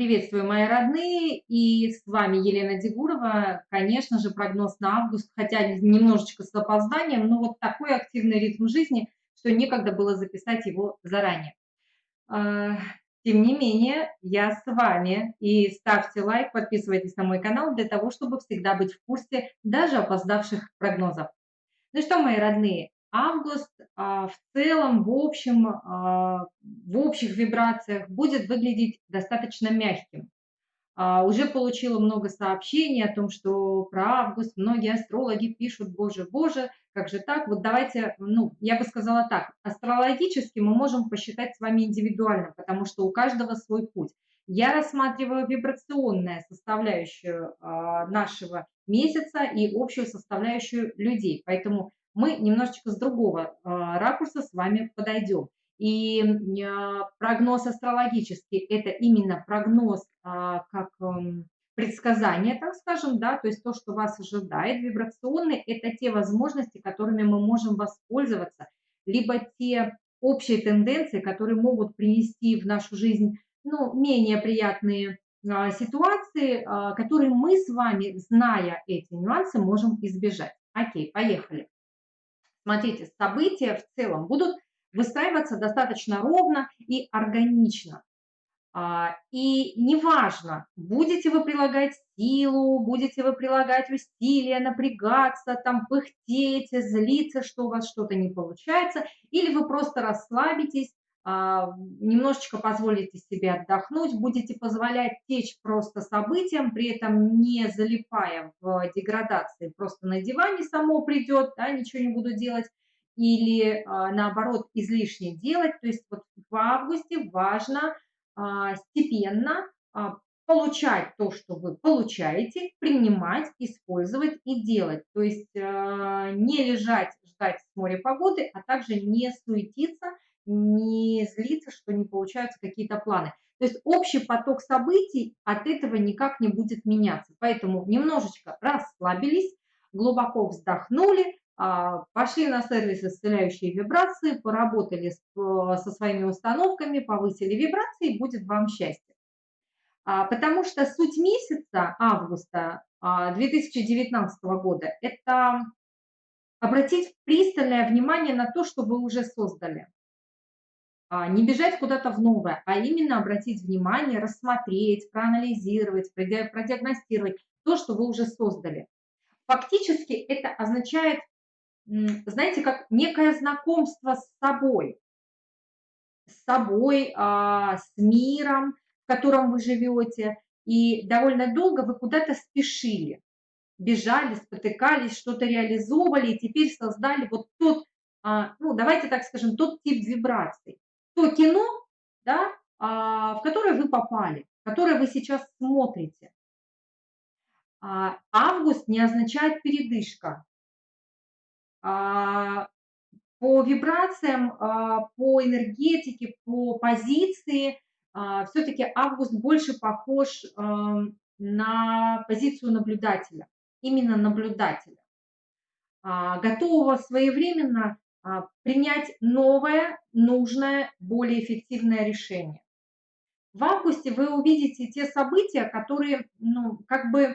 Приветствую, мои родные, и с вами Елена Дегурова. Конечно же, прогноз на август, хотя немножечко с опозданием, но вот такой активный ритм жизни, что некогда было записать его заранее. А, тем не менее, я с вами, и ставьте лайк, подписывайтесь на мой канал для того, чтобы всегда быть в курсе даже опоздавших прогнозов. Ну что, мои родные, август а, в целом, в общем, а, в общих вибрациях будет выглядеть достаточно мягким. А, уже получила много сообщений о том, что про август многие астрологи пишут, боже, боже, как же так? Вот давайте, ну, я бы сказала так, астрологически мы можем посчитать с вами индивидуально, потому что у каждого свой путь. Я рассматриваю вибрационную составляющую нашего месяца и общую составляющую людей, поэтому мы немножечко с другого а, ракурса с вами подойдем. И а, прогноз астрологический – это именно прогноз а, как эм, предсказание, так скажем, да, то есть то, что вас ожидает. Вибрационный – это те возможности, которыми мы можем воспользоваться, либо те общие тенденции, которые могут принести в нашу жизнь ну, менее приятные ситуации, которые мы с вами, зная эти нюансы, можем избежать. Окей, поехали. Смотрите, события в целом будут выстраиваться достаточно ровно и органично. А, и неважно, будете вы прилагать силу, будете вы прилагать усилия, напрягаться, там пыхтеть, злиться, что у вас что-то не получается, или вы просто расслабитесь, немножечко позволите себе отдохнуть, будете позволять течь просто событиям, при этом не залипая в деградации, просто на диване само придет, да, ничего не буду делать, или а, наоборот излишне делать. То есть вот в августе важно а, степенно получать то, что вы получаете, принимать, использовать и делать. То есть не лежать, ждать с моря погоды, а также не суетиться – не злиться, что не получаются какие-то планы. То есть общий поток событий от этого никак не будет меняться. Поэтому немножечко расслабились, глубоко вздохнули, а, пошли на сервис исцеляющие вибрации, поработали со своими установками, повысили вибрации, и будет вам счастье. А, потому что суть месяца августа 2019 а, года – это обратить пристальное внимание на то, что вы уже создали. А, не бежать куда-то в новое, а именно обратить внимание, рассмотреть, проанализировать, продиагностировать то, что вы уже создали. Фактически это означает, знаете, как некое знакомство с собой, с собой, а, с миром, в котором вы живете, и довольно долго вы куда-то спешили, бежали, спотыкались, что-то реализовывали, и теперь создали вот тот, а, ну, давайте так скажем, тот тип вибраций то кино, да, а, в которое вы попали, которое вы сейчас смотрите. А, август не означает передышка. А, по вибрациям, по энергетике, по позиции, все-таки август больше похож на позицию наблюдателя, именно наблюдателя, готового своевременно принять новое, нужное, более эффективное решение. В августе вы увидите те события, которые ну, как бы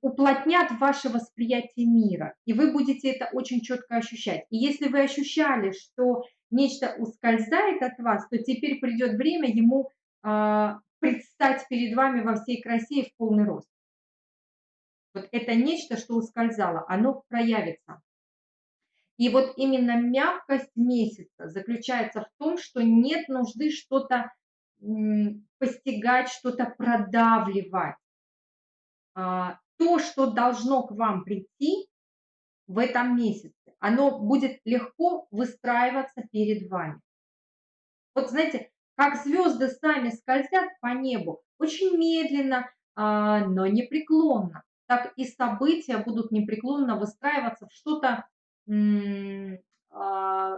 уплотнят ваше восприятие мира, и вы будете это очень четко ощущать. И если вы ощущали, что нечто ускользает от вас, то теперь придет время ему э, предстать перед вами во всей красе и в полный рост. Вот это нечто, что ускользало, оно проявится. И вот именно мягкость месяца заключается в том, что нет нужды что-то постигать, что-то продавливать. А, то, что должно к вам прийти в этом месяце, оно будет легко выстраиваться перед вами. Вот знаете, как звезды сами скользят по небу, очень медленно, а, но непреклонно, так и события будут непреклонно выстраиваться в что-то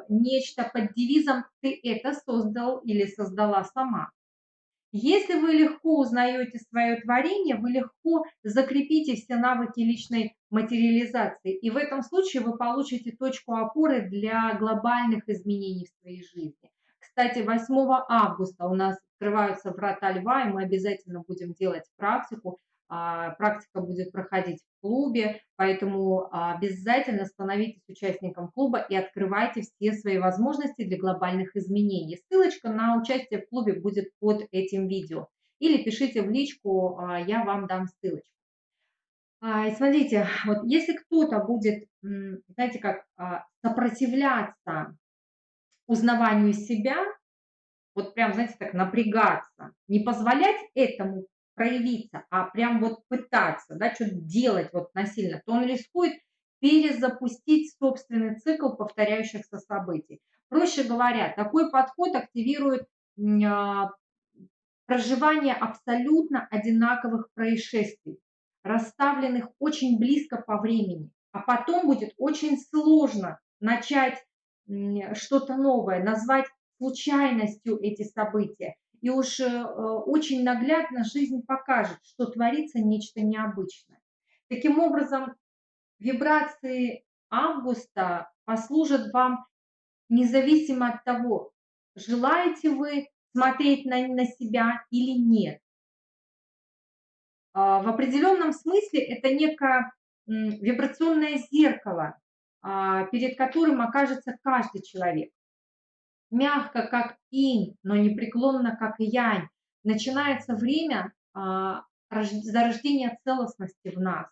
нечто под девизом «ты это создал или создала сама». Если вы легко узнаете свое творение, вы легко закрепите все навыки личной материализации. И в этом случае вы получите точку опоры для глобальных изменений в своей жизни. Кстати, 8 августа у нас открываются врата льва, и мы обязательно будем делать практику. А, практика будет проходить в клубе, поэтому обязательно становитесь участником клуба и открывайте все свои возможности для глобальных изменений. Ссылочка на участие в клубе будет под этим видео. Или пишите в личку, а, я вам дам ссылочку. А, и смотрите, вот если кто-то будет, знаете, как сопротивляться узнаванию себя, вот прям, знаете, так напрягаться, не позволять этому проявиться, а прям вот пытаться, да, что-то делать вот насильно, то он рискует перезапустить собственный цикл повторяющихся событий. Проще говоря, такой подход активирует а, проживание абсолютно одинаковых происшествий, расставленных очень близко по времени, а потом будет очень сложно начать что-то новое, назвать случайностью эти события. И уж э, очень наглядно жизнь покажет, что творится нечто необычное. Таким образом, вибрации августа послужат вам независимо от того, желаете вы смотреть на, на себя или нет. А, в определенном смысле это некое вибрационное зеркало, а, перед которым окажется каждый человек мягко, как инь, но непреклонно, как янь. Начинается время а, зарождения целостности в нас.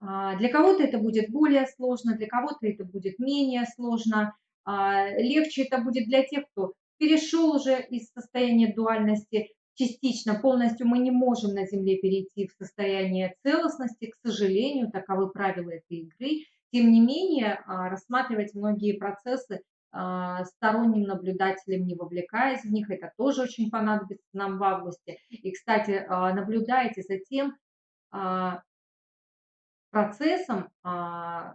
А, для кого-то это будет более сложно, для кого-то это будет менее сложно. А, легче это будет для тех, кто перешел уже из состояния дуальности частично, полностью мы не можем на Земле перейти в состояние целостности, к сожалению, таковы правила этой игры. Тем не менее, рассматривать многие процессы сторонним наблюдателем, не вовлекаясь в них. Это тоже очень понадобится нам в августе. И, кстати, а, наблюдайте за тем а, процессом,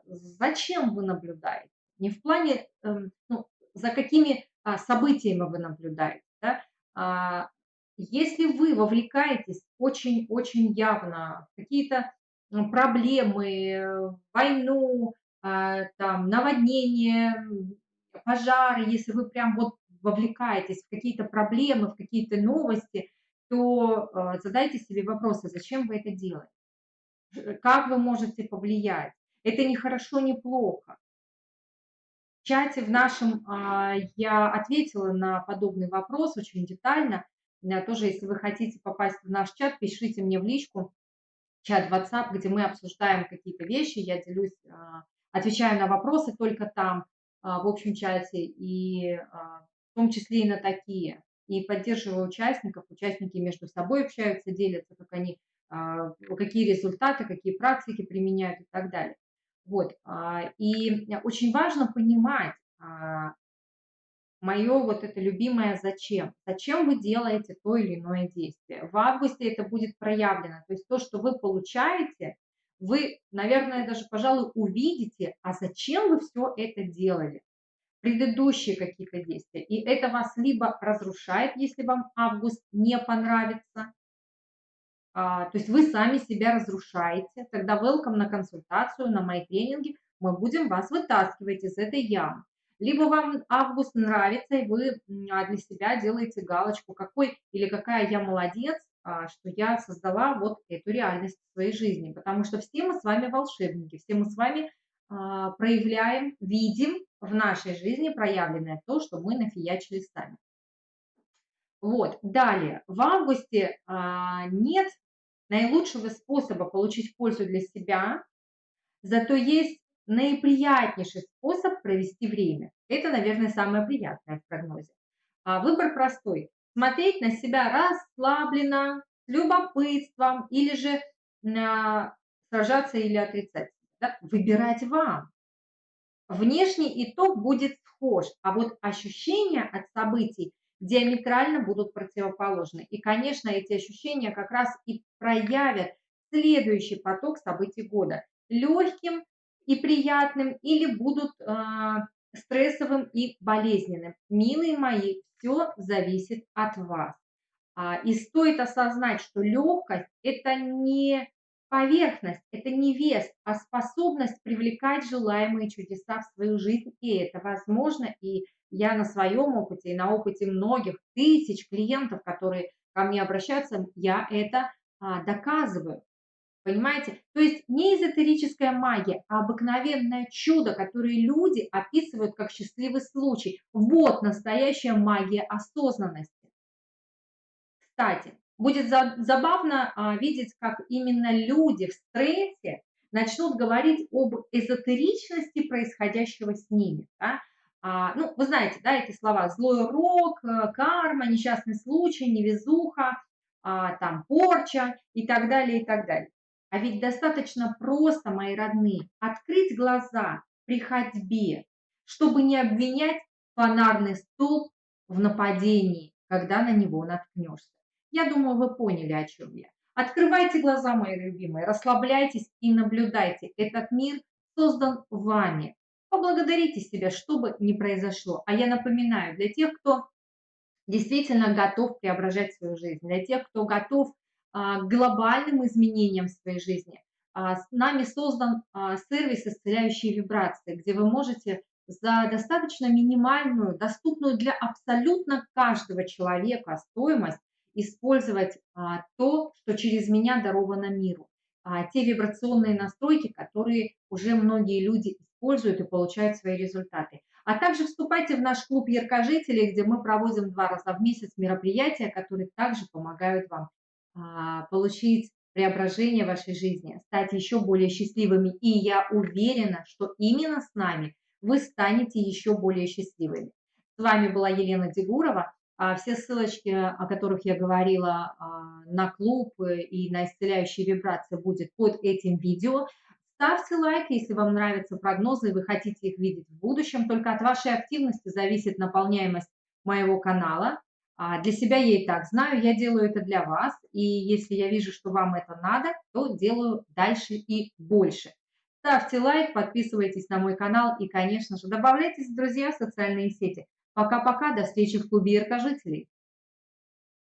зачем вы наблюдаете. Не в плане, эм, ну, за какими событиями вы наблюдаете. Да? Если вы вовлекаетесь очень-очень явно в какие-то проблемы, войну, там, наводнение, пожары, если вы прям вот вовлекаетесь в какие-то проблемы, в какие-то новости, то э, задайте себе вопросы, зачем вы это делаете, как вы можете повлиять. Это не хорошо, не плохо. В чате в нашем а, я ответила на подобный вопрос очень детально. Тоже, если вы хотите попасть в наш чат, пишите мне в личку, чат WhatsApp, где мы обсуждаем какие-то вещи, я делюсь, а, отвечаю на вопросы только там. А, в общем чате, и а, в том числе и на такие. И поддерживаю участников, участники между собой общаются, делятся, как они, а, какие результаты, какие практики применяют и так далее. Вот. И очень важно понимать мое вот это любимое зачем. Зачем вы делаете то или иное действие. В августе это будет проявлено. То есть то, что вы получаете, вы, наверное, даже, пожалуй, увидите, а зачем вы все это делали, предыдущие какие-то действия. И это вас либо разрушает, если вам август не понравится, а, то есть вы сами себя разрушаете, тогда welcome на консультацию, на мои тренинги, мы будем вас вытаскивать из этой ямы. Либо вам август нравится, и вы для себя делаете галочку, какой или какая я молодец, что я создала вот эту реальность в своей жизни. Потому что все мы с вами волшебники, все мы с вами а, проявляем, видим в нашей жизни проявленное то, что мы нафиячили сами. Вот, далее, в августе а, нет наилучшего способа получить пользу для себя, зато есть наиприятнейший способ провести время. Это, наверное, самое приятное в прогнозе. Выбор простой смотреть на себя расслабленно, с любопытством или же а, сражаться или отрицать. Да? Выбирать вам. Внешний итог будет схож, а вот ощущения от событий диаметрально будут противоположны. И, конечно, эти ощущения как раз и проявят следующий поток событий года. Легким и приятным или будут э, стрессовым и болезненным. Милые мои, все зависит от вас. А, и стоит осознать, что легкость – это не поверхность, это не вес, а способность привлекать желаемые чудеса в свою жизнь. И это возможно, и я на своем опыте и на опыте многих тысяч клиентов, которые ко мне обращаются, я это а, доказываю. Понимаете? То есть не эзотерическая магия, а обыкновенное чудо, которое люди описывают как счастливый случай. Вот настоящая магия осознанности. Кстати, будет забавно а, видеть, как именно люди в стрессе начнут говорить об эзотеричности происходящего с ними. Да? А, ну, вы знаете, да, эти слова «злой рок», э, «карма», «несчастный случай», «невезуха», а, там, «порча» и так далее, и так далее. А ведь достаточно просто, мои родные, открыть глаза при ходьбе, чтобы не обвинять фонарный столб в нападении, когда на него наткнешься. Я думаю, вы поняли, о чем я. Открывайте глаза, мои любимые, расслабляйтесь и наблюдайте. Этот мир создан вами. Поблагодарите себя, что бы ни произошло. А я напоминаю, для тех, кто действительно готов преображать свою жизнь, для тех, кто готов глобальным изменениям в своей жизни. А, с нами создан а, сервис «Исцеляющие вибрации», где вы можете за достаточно минимальную, доступную для абсолютно каждого человека стоимость использовать то, что через меня даровано миру. Те вибрационные настройки, которые уже многие люди используют и получают свои результаты. А также вступайте в наш клуб яркожителей, где мы проводим два раза в месяц мероприятия, которые также помогают вам а, получить преображение вашей жизни, стать еще более счастливыми. И я уверена, что именно с нами вы станете еще более счастливыми. С вами была Елена Дегурова. А, все ссылочки, о которых я говорила а, на клуб и на исцеляющие вибрации будет под этим видео. Ставьте лайк, если вам нравятся прогнозы и вы хотите их видеть в будущем. Только от вашей активности зависит наполняемость моего канала. А, для себя я и так знаю, я делаю это для вас, и если я вижу, что вам это надо, то делаю дальше и больше. Ставьте лайк, подписывайтесь на мой канал и, конечно же, добавляйтесь, друзья, в социальные сети. Пока-пока, до встречи в клубе яркожителей.